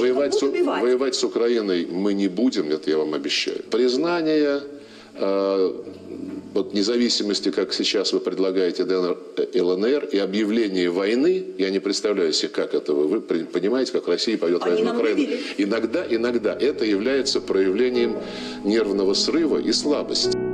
Воевать с, будут убивать. воевать с Украиной мы не будем, это я вам обещаю. Признание э, вот независимости, как сейчас вы предлагаете ДНР, э, ЛНР, и объявление войны, я не представляю себе, как это вы, вы понимаете, как Россия пойдет Они войну в Украину. Иногда, иногда это является проявлением нервного срыва и слабости.